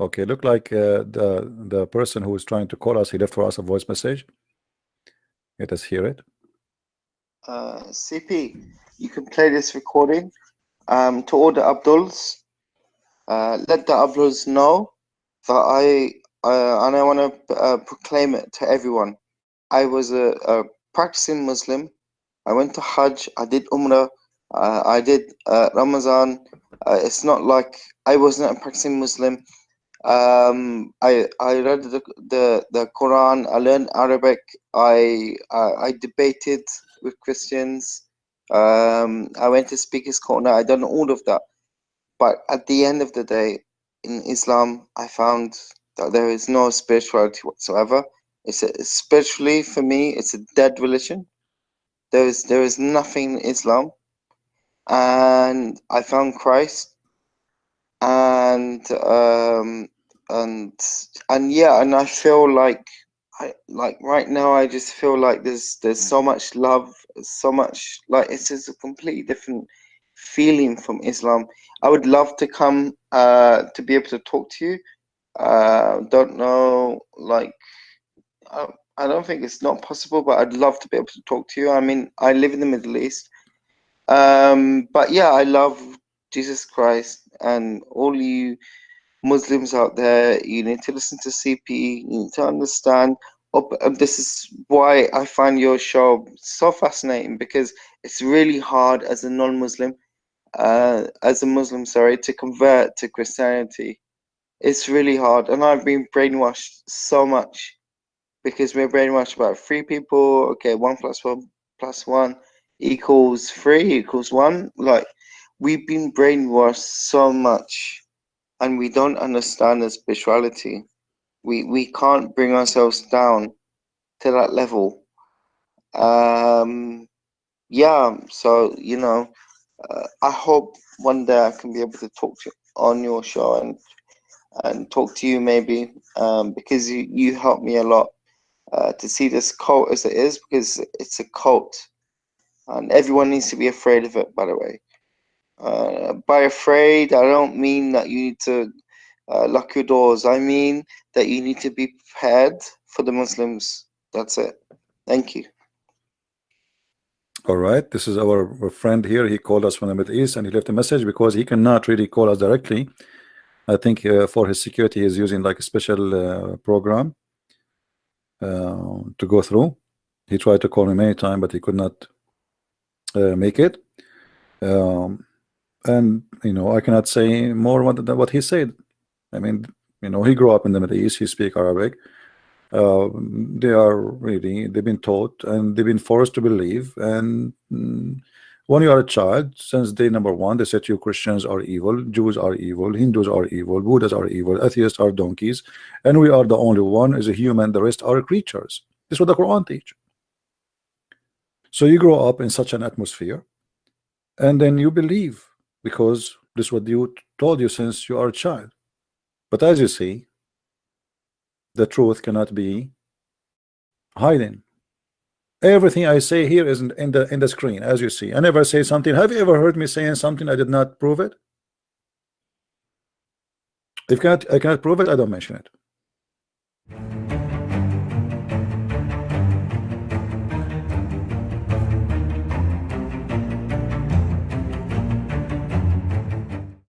Okay, look like uh, the the person who is trying to call us, he left for us a voice message. Let us hear it. Uh, CP, you can play this recording um, to all the Abduls. Uh, let the Abduls know that I uh, and I want to uh, proclaim it to everyone. I was a, a, practicing Muslim. I went to Hajj. I did Umrah. Uh, I did Ramadan. It's not like I wasn't a practicing Muslim. Um, I I read the, the the Quran. I learned Arabic. I I, I debated with Christians. Um, I went to Speakers Corner. I done all of that. But at the end of the day, in Islam, I found that there is no spirituality whatsoever. It's a, spiritually for me, it's a dead religion. There is there is nothing in Islam, and I found Christ, and um, and and yeah, and I feel like I like right now. I just feel like there's there's so much love, so much like it's just a completely different feeling from Islam. I would love to come uh, to be able to talk to you uh, don't know, like, I, I don't think it's not possible, but I'd love to be able to talk to you. I mean, I live in the Middle East. Um, but yeah, I love Jesus Christ and all you Muslims out there. You need to listen to CP. You need to understand. This is why I find your show so fascinating because it's really hard as a non-Muslim, uh, as a Muslim, sorry, to convert to Christianity it's really hard and i've been brainwashed so much because we're brainwashed about three people okay one plus one plus one equals three equals one like we've been brainwashed so much and we don't understand the spirituality. We we can't bring ourselves down to that level. Um yeah so you know uh, i hope one day i can be able to talk to you on your show and and talk to you maybe um, because you, you helped me a lot uh, to see this cult as it is because it's a cult and everyone needs to be afraid of it by the way uh, by afraid I don't mean that you need to uh, lock your doors. I mean that you need to be prepared for the Muslims. That's it. Thank you. All right. This is our, friend here. He called us from the Middle East and he left a message because he cannot really call us directly. I think uh, for his security he's using like a special uh, program uh, to go through. He tried to call me many times but he could not uh, make it. Um, and you know I cannot say more than what he said. I mean you know he grew up in the Middle East he speak Arabic. Uh, they are really they've been taught and they've been forced to believe. And mm, when you are a child since day number one they said you Christians are evil Jews are evil Hindus are evil Buddhas are evil atheists are donkeys and we are the only one is a human the rest are creatures. This is what the Quran teach. So you grow up in such an atmosphere and then you believe because this is what you told you since you are a child. But as you see the truth cannot be hiding. everything I say here is in, the in the screen as you see. I never say something. Have you ever heard me saying something I did not prove it? If I cannot, I cannot prove it I don't mention it